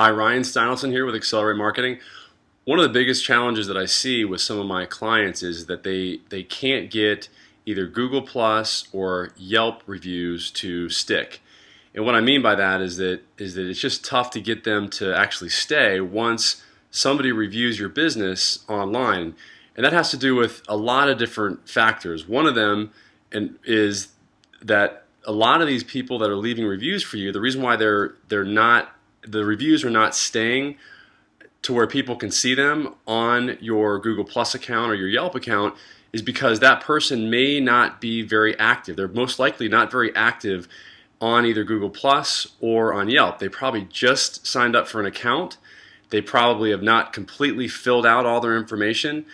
Hi, Ryan Steinelson here with Accelerate Marketing. One of the biggest challenges that I see with some of my clients is that they, they can't get either Google Plus or Yelp reviews to stick. And what I mean by that is that is that it's just tough to get them to actually stay once somebody reviews your business online. And that has to do with a lot of different factors. One of them and is that a lot of these people that are leaving reviews for you, the reason why they're they're not the reviews are not staying to where people can see them on your Google Plus account or your Yelp account is because that person may not be very active. They're most likely not very active on either Google Plus or on Yelp. They probably just signed up for an account. They probably have not completely filled out all their information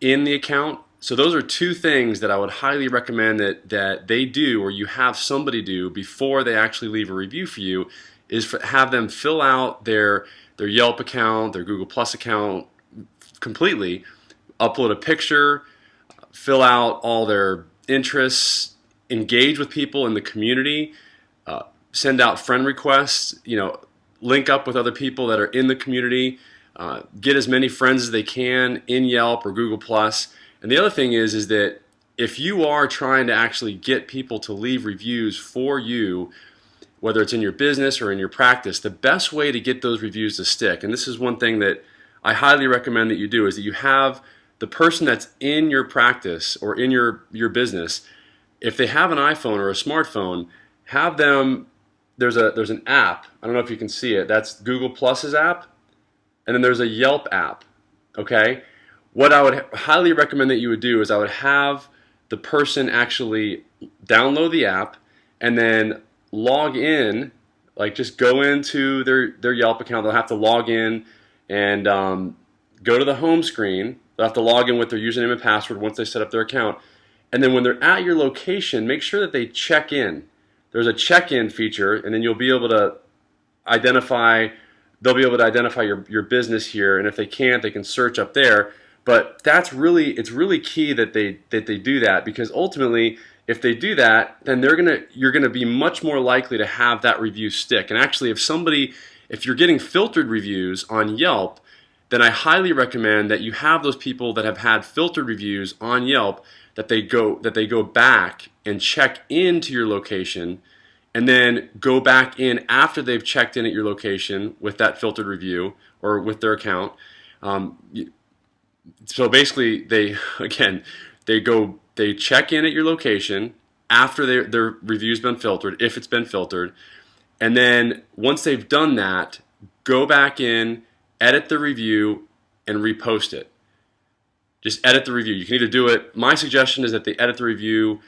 in the account. So those are two things that I would highly recommend that, that they do or you have somebody do before they actually leave a review for you is for, have them fill out their their Yelp account, their Google Plus account completely, upload a picture, fill out all their interests, engage with people in the community, uh, send out friend requests, you know, link up with other people that are in the community, uh, get as many friends as they can in Yelp or Google Plus. And the other thing is, is that if you are trying to actually get people to leave reviews for you whether it's in your business or in your practice, the best way to get those reviews to stick, and this is one thing that I highly recommend that you do, is that you have the person that's in your practice or in your, your business, if they have an iPhone or a smartphone, have them, there's, a, there's an app, I don't know if you can see it, that's Google Plus's app, and then there's a Yelp app, okay? What I would highly recommend that you would do is I would have the person actually download the app and then log in, like just go into their, their Yelp account. They'll have to log in and um, go to the home screen. They'll have to log in with their username and password once they set up their account. And then when they're at your location, make sure that they check in. There's a check-in feature, and then you'll be able to identify, they'll be able to identify your, your business here, and if they can't, they can search up there. But that's really, it's really key that they, that they do that because ultimately, if they do that, then they're gonna you're gonna be much more likely to have that review stick. And actually, if somebody, if you're getting filtered reviews on Yelp, then I highly recommend that you have those people that have had filtered reviews on Yelp that they go that they go back and check into your location and then go back in after they've checked in at your location with that filtered review or with their account. Um, so basically, they again they go they check in at your location after their, their review's been filtered, if it's been filtered, and then once they've done that, go back in, edit the review, and repost it. Just edit the review. You can either do it, my suggestion is that they edit the review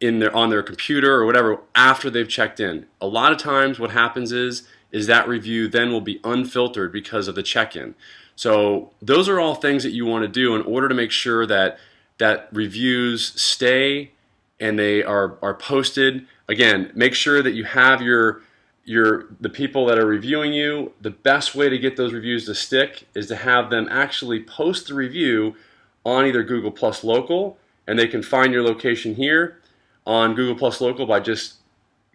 in their on their computer or whatever after they've checked in. A lot of times what happens is is that review then will be unfiltered because of the check-in. So those are all things that you want to do in order to make sure that that reviews stay and they are, are posted. Again, make sure that you have your your the people that are reviewing you. The best way to get those reviews to stick is to have them actually post the review on either Google Plus Local, and they can find your location here on Google Plus Local by just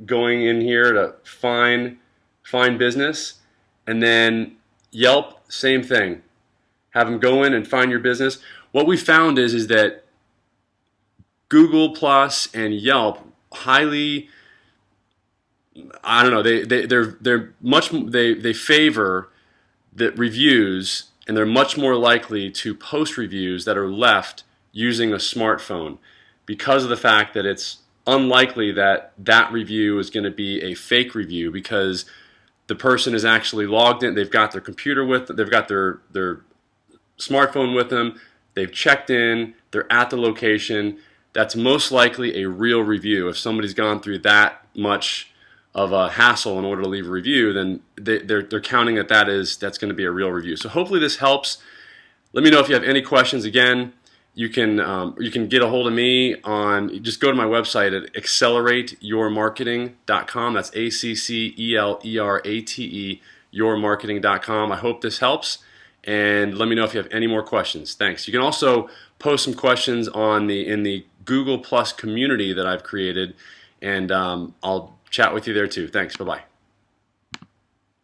going in here to find find business, and then Yelp, same thing. Have them go in and find your business what we found is is that Google Plus and Yelp highly I don't know they they they're they're much they they favor the reviews and they're much more likely to post reviews that are left using a smartphone because of the fact that it's unlikely that that review is going to be a fake review because the person is actually logged in they've got their computer with them, they've got their their smartphone with them they've checked in, they're at the location. That's most likely a real review. If somebody's gone through that much of a hassle in order to leave a review, then they, they're, they're counting that that is that's going to be a real review. So hopefully this helps. Let me know if you have any questions. Again, you can um, you can get a hold of me on just go to my website at accelerateyourmarketing.com. That's a c c e l e r a t e yourmarketing.com. I hope this helps and let me know if you have any more questions. Thanks. You can also post some questions on the in the Google Plus community that I've created, and um, I'll chat with you there too. Thanks. Bye bye.